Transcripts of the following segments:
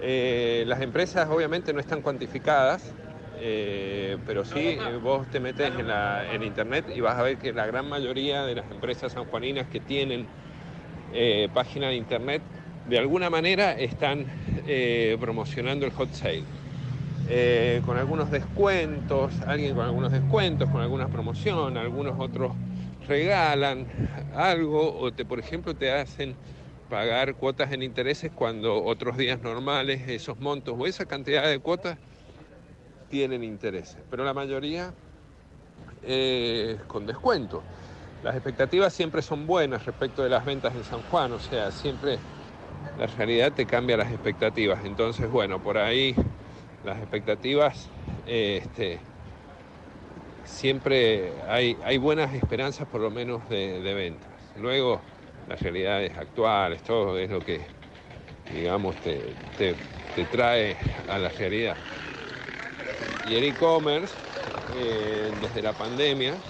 Eh, las empresas obviamente no están cuantificadas, eh, pero sí eh, vos te metes en, la, en internet y vas a ver que la gran mayoría de las empresas sanjuaninas que tienen página de internet de alguna manera están promocionando el hot sale. Con algunos descuentos, alguien con algunos descuentos, con alguna promoción, algunos otros regalan algo o te, por ejemplo, te hacen pagar cuotas en intereses cuando otros días normales esos montos o esa cantidad de cuotas tienen intereses, pero la mayoría con descuento. Las expectativas siempre son buenas respecto de las ventas en San Juan, o sea, siempre la realidad te cambia las expectativas. Entonces, bueno, por ahí las expectativas, este, siempre hay, hay, buenas esperanzas por lo menos de ventas. Luego, las realidades actuales, todo es lo que, digamos, te, te, te trae a la realidad. Y el e-commerce, eh, desde la pandemia,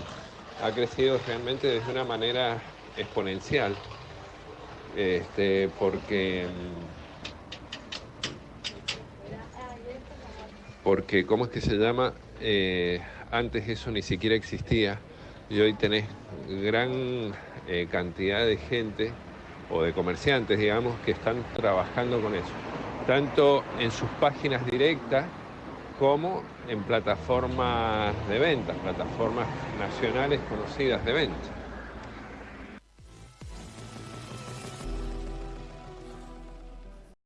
ha crecido realmente de una manera exponencial. Este, porque, porque, ¿cómo es que se llama? Eh, antes eso ni siquiera existía y hoy tenés gran eh, cantidad de gente o de comerciantes, digamos, que están trabajando con eso, tanto en sus páginas directas como en plataformas de ventas, plataformas nacionales conocidas de ventas.